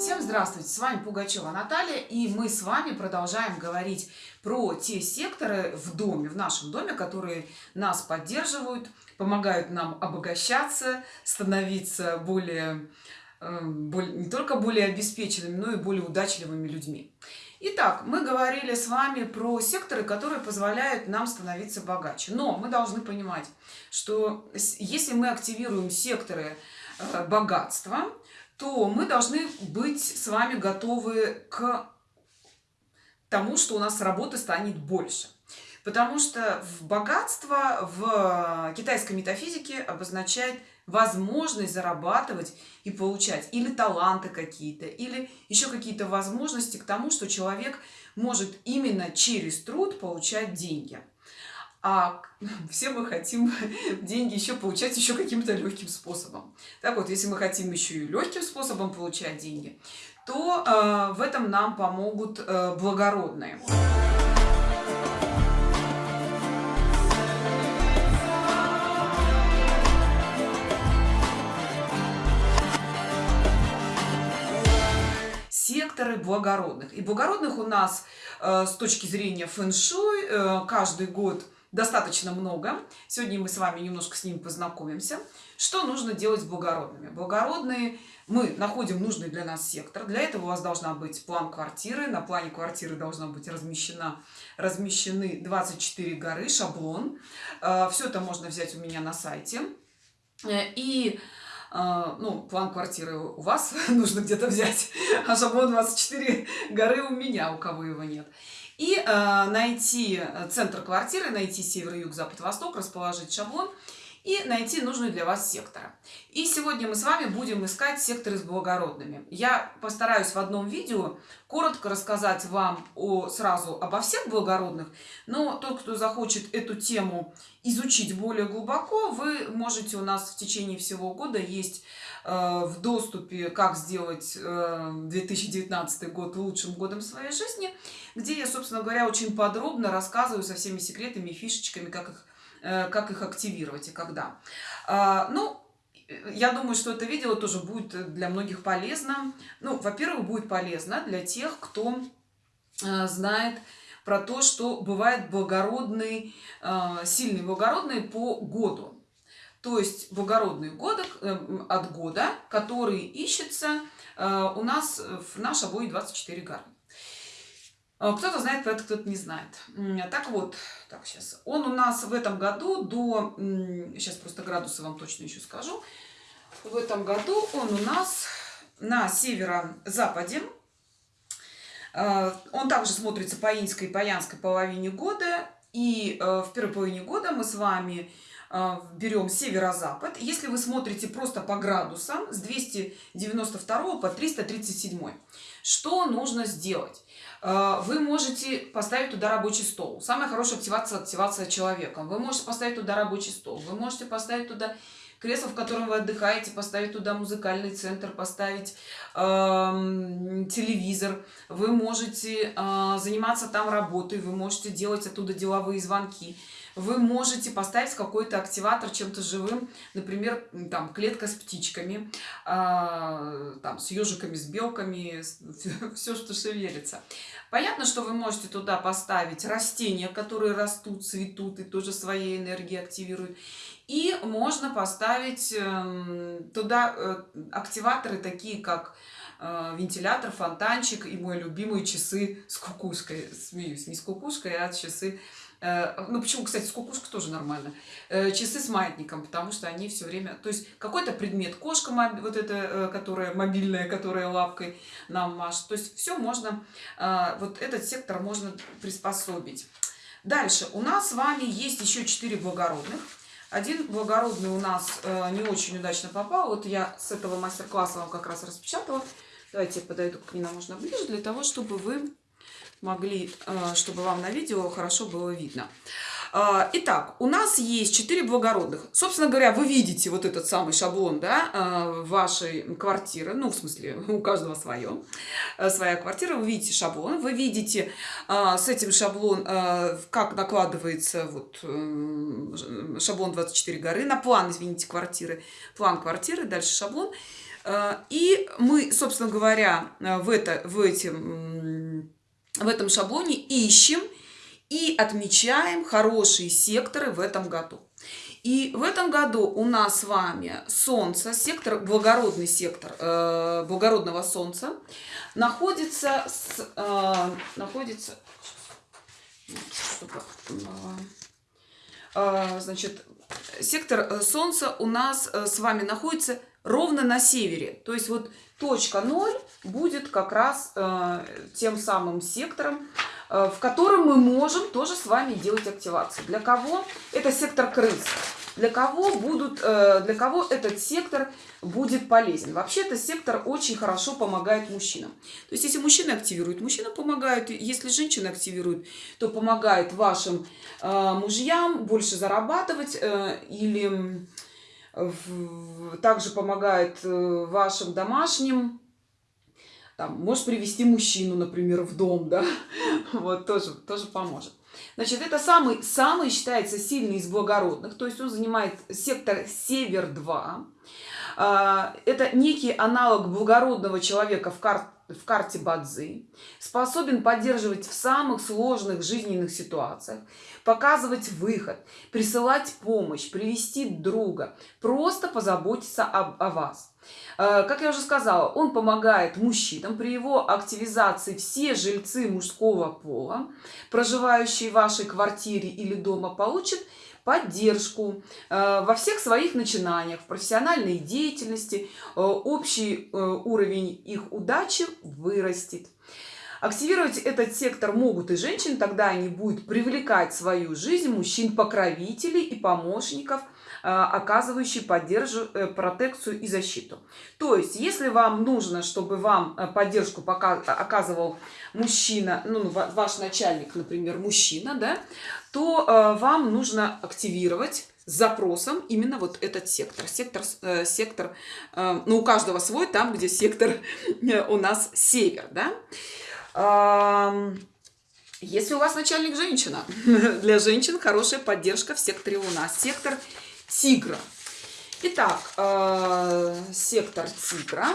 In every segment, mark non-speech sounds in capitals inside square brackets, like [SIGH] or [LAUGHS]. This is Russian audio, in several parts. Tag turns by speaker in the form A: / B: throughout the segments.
A: Всем здравствуйте, с вами Пугачева Наталья, и мы с вами продолжаем говорить про те секторы в доме, в нашем доме, которые нас поддерживают, помогают нам обогащаться, становиться более, э, более не только более обеспеченными, но и более удачливыми людьми. Итак, мы говорили с вами про секторы, которые позволяют нам становиться богаче. Но мы должны понимать, что если мы активируем секторы э, богатства, то мы должны быть с вами готовы к тому, что у нас работы станет больше. Потому что богатство в китайской метафизике обозначает возможность зарабатывать и получать или таланты какие-то, или еще какие-то возможности к тому, что человек может именно через труд получать деньги а [LAUGHS] все мы хотим [LAUGHS] деньги еще получать еще каким-то легким способом. Так вот, если мы хотим еще и легким способом получать деньги, то э, в этом нам помогут э, благородные. секторы благородных. И благородных у нас э, с точки зрения фэн-шуй э, каждый год достаточно много. Сегодня мы с вами немножко с ними познакомимся. Что нужно делать с благородными? Благородные, мы находим нужный для нас сектор. Для этого у вас должна быть план квартиры. На плане квартиры должна быть размещена, размещены 24 горы, шаблон. Э, Все это можно взять у меня на сайте. Э, и э, ну, план квартиры у вас [LAUGHS] нужно где-то взять, а шаблон 24 горы у меня, у кого его нет и э, найти э, центр квартиры, найти север, юг, запад, восток, расположить шаблон и найти нужный для вас сектор. И сегодня мы с вами будем искать секторы с благородными. Я постараюсь в одном видео коротко рассказать вам о, сразу обо всех благородных, но тот, кто захочет эту тему изучить более глубоко, вы можете у нас в течение всего года есть в доступе «Как сделать 2019 э, год лучшим годом своей жизни», где я, собственно говоря, очень подробно рассказываю со всеми секретами и фишечками, как их, э, как их активировать и когда. А, ну, я думаю, что это видео тоже будет для многих полезно. Ну, во-первых, будет полезно для тех, кто знает про то, что бывает благородный, сильный благородный по году то есть благородный года, эм, от года, который ищется э, у нас в наш обои 24 горы. Э, кто-то знает кто-то не знает. Так вот, так сейчас. Он у нас в этом году до... Сейчас просто градусы вам точно еще скажу. В этом году он у нас на северо-западе. Э, он также смотрится по иньской и по янской половине года. И в первой половине года мы с вами берем северо-запад. Если вы смотрите просто по градусам с 292 по 337, что нужно сделать? А, вы можете поставить туда рабочий стол. Самая хорошая активация – активация человеком. Вы можете поставить туда рабочий стол. Вы можете поставить туда кресло, в котором вы отдыхаете, поставить туда музыкальный центр, поставить э, телевизор. Вы можете э, заниматься там работой, вы можете делать оттуда деловые звонки вы можете поставить какой-то активатор чем-то живым, например, там клетка с птичками, э, там с ежиками, с белками, [LAUGHS] все, что шевелится. Понятно, что вы можете туда поставить растения, которые растут, цветут и тоже своей энергией активируют. И можно поставить э, туда э, активаторы такие, как э, вентилятор, фонтанчик и мой любимый часы с кукушкой. Смеюсь, не с кукушкой, а часы ну, почему, кстати, с кукушкой тоже нормально. Э, часы с маятником, потому что они все время... То есть какой-то предмет, кошка вот эта, э, которая мобильная, которая лапкой нам машет. То есть все можно, вот этот сектор можно приспособить. Дальше. У нас с вами есть еще четыре благородных. Один благородный у нас не очень удачно попал. Вот я с этого мастер-класса вам как раз распечатала. Давайте я подойду к нему можно ближе, для того, чтобы вы могли, э, чтобы вам на видео хорошо было видно. Э, итак, у нас есть 4 благородных. Собственно говоря, вы видите вот этот самый шаблон да, э, вашей квартиры. Ну, в смысле, [LAUGHS] у каждого свое. Своя квартира. Вы видите шаблон. Вы видите с этим шаблон, как накладывается вот, шаблон 24 горы на план, извините, квартиры. План квартиры, дальше шаблон. И мы, собственно говоря, в, это, в, этим, в этом шаблоне ищем и отмечаем хорошие секторы в этом году. И в этом году у нас с вами Солнце, сектор, благородный сектор э, благородного Солнца, находится, с, э, находится чтобы, э, значит, сектор Солнца у нас э, с вами находится ровно на севере. То есть вот точка 0 будет как раз э, тем самым сектором, э, в котором мы можем тоже с вами делать активацию. Для кого? Это сектор крыс. Для кого, будут, э, для кого этот сектор будет полезен? Вообще, этот сектор очень хорошо помогает мужчинам. То есть, если мужчина активирует, мужчина помогает. Если женщина активирует, то помогает вашим э, мужьям больше зарабатывать э, или также помогает э, вашим домашним там, может привести мужчину, например, в дом, да, [LAUGHS] вот тоже, тоже поможет. Значит, это самый, самый считается сильный из благородных, то есть он занимает сектор Север-2. А, это некий аналог благородного человека в, кар в карте Бадзи, способен поддерживать в самых сложных жизненных ситуациях, показывать выход, присылать помощь, привести друга, просто позаботиться об, о вас. Э, как я уже сказала, он помогает мужчинам. При его активизации все жильцы мужского пола, проживающие в вашей квартире или дома, получат поддержку э, во всех своих начинаниях, в профессиональной деятельности, э, общий уровень их удачи вырастет. Активировать этот сектор могут и женщины, тогда они будут привлекать в свою жизнь мужчин-покровителей и помощников, э, оказывающие поддержку, э, протекцию и защиту. То есть, если вам нужно, чтобы вам э, поддержку оказывал мужчина, ну, ваш начальник, например, мужчина, да, то вам нужно активировать с запросом именно вот этот сектор. Сектор, сектор ну, у каждого свой, там, где сектор у нас север, да. Если у вас начальник женщина, [LAUGHS] для женщин хорошая поддержка в секторе Луна. Сектор Тигра. Итак, э, сектор Тигра.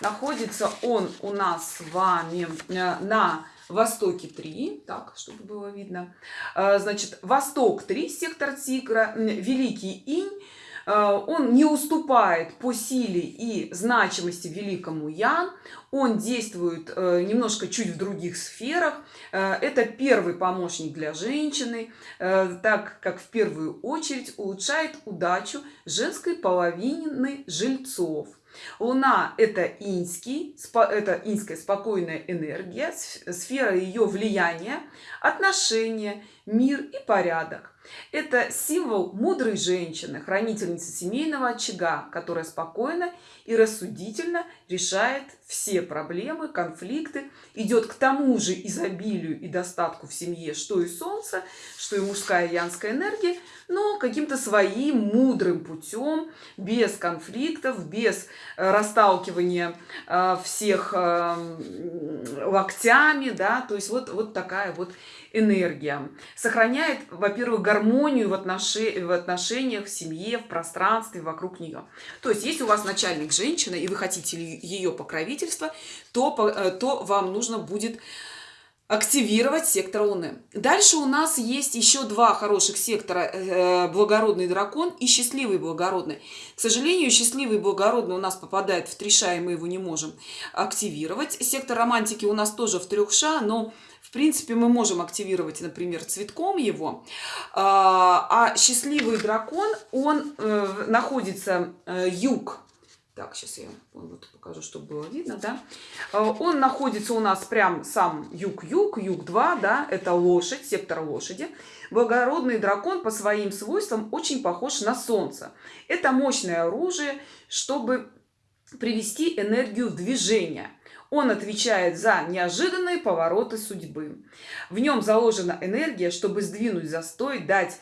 A: Находится он у нас с вами э, на востоке 3. Так, чтобы было видно. Э, значит, восток 3, сектор Тигра. Великий Инь он не уступает по силе и значимости великому Ян, он действует э, немножко чуть в других сферах. Э, это первый помощник для женщины, так как в первую очередь улучшает удачу женской половины жильцов. Луна – это инский, это инская спокойная энергия, сфера ее влияния, отношения, мир и порядок. Это символ мудрой женщины, хранительницы семейного очага, которая спокойно и рассудительно решает все проблемы, конфликты, идет к тому же изобилию и достатку в семье, что и солнце, что и мужская янская энергия, но каким-то своим мудрым путем, без конфликтов, без э, расталкивания э, всех э, локтями, да, то есть вот, вот такая вот энергия. Сохраняет, во-первых, гармонию в, отноши... в отношениях, в семье, в пространстве вокруг нее. То есть, если у вас начальник женщина, и вы хотите ее покровительства, то, то вам нужно будет активировать сектор Луны. Дальше у нас есть еще два хороших сектора, э, благородный дракон и счастливый благородный. К сожалению, счастливый благородный у нас попадает в три ша, и мы его не можем активировать. Сектор романтики у нас тоже в трех ша, но в принципе мы можем активировать, например, цветком его. А, а счастливый дракон, он э, находится э, юг так, сейчас я вот покажу, чтобы было видно, да. А, он находится у нас прям сам юг-юг, юг-2, да, это лошадь, сектор лошади. Благородный дракон по своим свойствам очень похож на солнце. Это мощное оружие, чтобы привести энергию в движение. Он отвечает за неожиданные повороты судьбы. В нем заложена энергия, чтобы сдвинуть застой, дать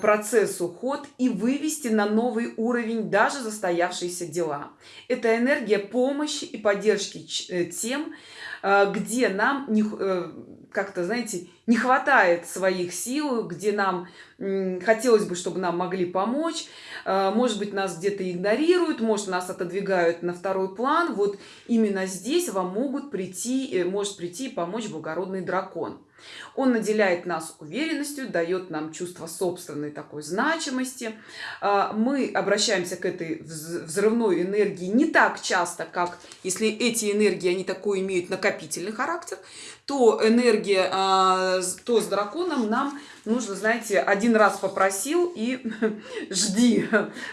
A: процессу ход и вывести на новый уровень даже застоявшиеся дела. Это энергия помощи и поддержки э, тем, э, где нам не, э, как-то, знаете, не хватает своих сил, где нам хотелось бы, чтобы нам могли помочь. Э, может быть, нас где-то игнорируют, может, нас отодвигают на второй план. Вот именно здесь вам могут прийти, э, может прийти и помочь благородный дракон. Он наделяет нас уверенностью, дает нам чувство собственной такой значимости. Э, мы обращаемся к этой взрывной энергии не так часто, как если эти энергии, они такой имеют накопительный характер, то энергия, то с драконом нам нужно, знаете, один раз попросил и [LAUGHS] жди.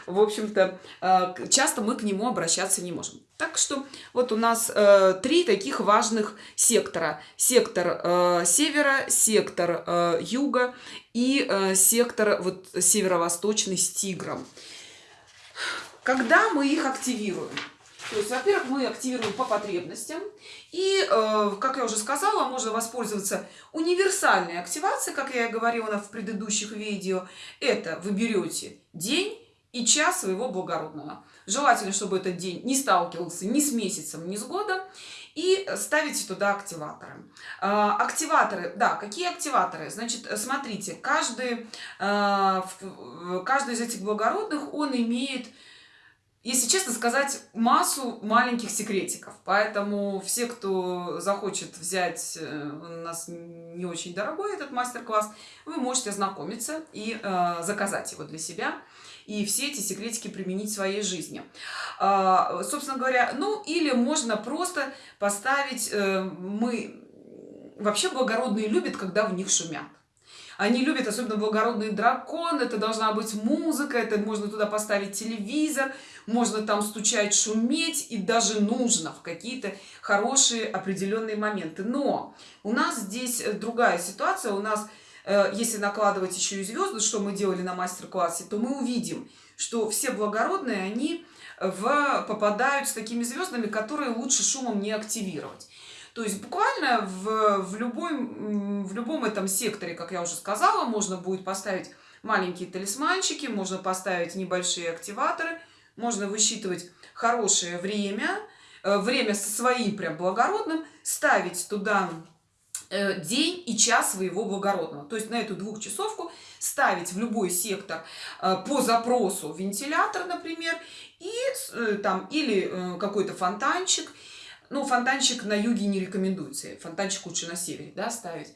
A: В общем-то, э, часто мы к нему обращаться не можем. Так что вот у нас э, три таких важных сектора. Сектор э, севера, сектор э, юга и сектор вот, северо-восточный с тигром. Когда мы их активируем? То есть, во-первых, мы активируем по потребностям. И, э, как я уже сказала, можно воспользоваться универсальной активацией, как я и говорила в предыдущих видео. Это вы берете день и час своего благородного. Желательно, чтобы этот день не сталкивался ни с месяцем, ни с годом. И ставите туда активаторы. Э, активаторы, да, какие активаторы? Значит, смотрите, каждый, э, каждый из этих благородных, он имеет если честно сказать, массу маленьких секретиков. Поэтому все, кто захочет взять э, у нас не очень дорогой этот мастер-класс, вы можете ознакомиться и э, заказать его для себя. И все эти секретики применить в своей жизни. Э, собственно говоря, ну или можно просто поставить, э, мы вообще благородные любят, когда в них шумят. Они любят, особенно благородный дракон, это должна быть музыка, это можно туда поставить телевизор, можно там стучать, шуметь, и даже нужно в какие-то хорошие определенные моменты. Но у нас здесь э, другая ситуация, у нас, э, если накладывать еще и звезды, что мы делали на мастер-классе, то мы увидим, что все благородные, они в, попадают с такими звездами, которые лучше шумом не активировать. То есть буквально в, в, любой, в любом этом секторе, как я уже сказала, можно будет поставить маленькие талисманчики, можно поставить небольшие активаторы, можно высчитывать хорошее время, э, время со своим прям благородным, ставить туда э, день и час своего благородного. То есть на эту двухчасовку ставить в любой сектор э, по запросу вентилятор, например, и там или какой-то фонтанчик, ну, фонтанчик на юге не рекомендуется, фонтанчик лучше на севере, да, ставить.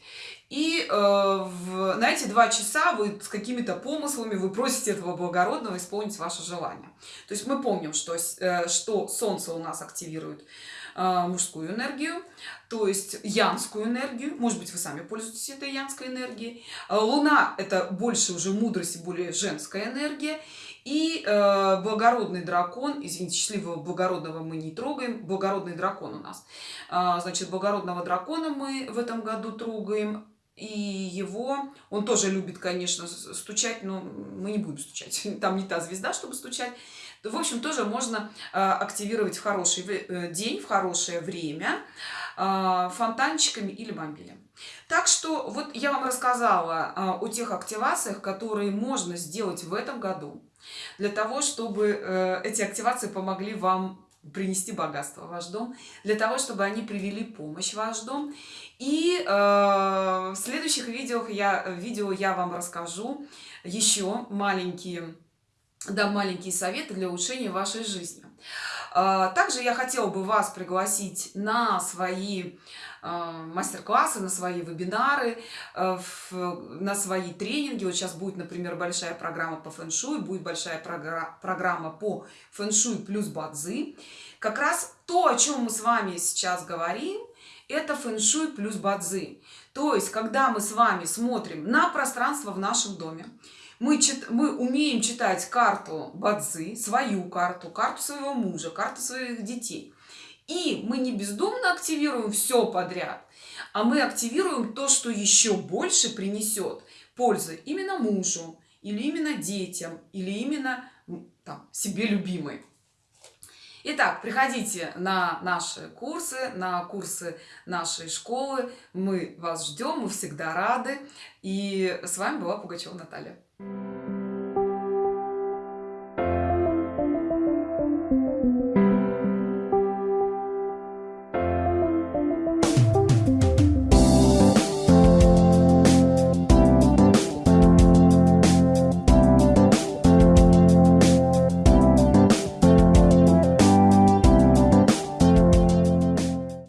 A: И э, в, на эти два часа вы с какими-то помыслами вы просите этого благородного исполнить ваше желание. То есть мы помним, что, э, что Солнце у нас активирует э, мужскую энергию, то есть янскую энергию. Может быть, вы сами пользуетесь этой янской энергией. Луна – это больше уже мудрость и более женская энергия. И э, благородный дракон, извините, счастливого благородного мы не трогаем, благородный дракон у нас. Э, значит, благородного дракона мы в этом году трогаем. И его, он тоже любит, конечно, стучать, но мы не будем стучать. [LAUGHS] Там не та звезда, чтобы стучать. В общем, тоже можно э, активировать в хороший э, день, в хорошее время э, фонтанчиками или бомбилем. Так что вот я вам рассказала о тех активациях, которые можно сделать в этом году для того, чтобы э, эти активации помогли вам принести богатство в ваш дом, для того, чтобы они привели помощь в ваш дом. И э, в следующих видео я, видео я вам расскажу еще маленькие, да, маленькие советы для улучшения вашей жизни. Э, также я хотела бы вас пригласить на свои а, мастер-классы, на свои вебинары, а, на свои тренинги. Вот сейчас будет, например, большая программа по фэн-шуй, будет большая программа по фэн-шуй плюс бадзи. Как раз то, о чем мы с вами сейчас говорим, это фэн-шуй плюс бадзи. То есть, когда мы с вами смотрим на пространство в нашем доме, мы, чит, мы умеем читать карту бадзи, свою карту, карту своего мужа, карту своих детей – и мы не бездумно активируем все подряд, а мы активируем то, что еще больше принесет пользы именно мужу, или именно детям, или именно там, себе любимой. Итак, приходите на наши курсы, на курсы нашей школы. Мы вас ждем, мы всегда рады. И с вами была Пугачева Наталья. thank you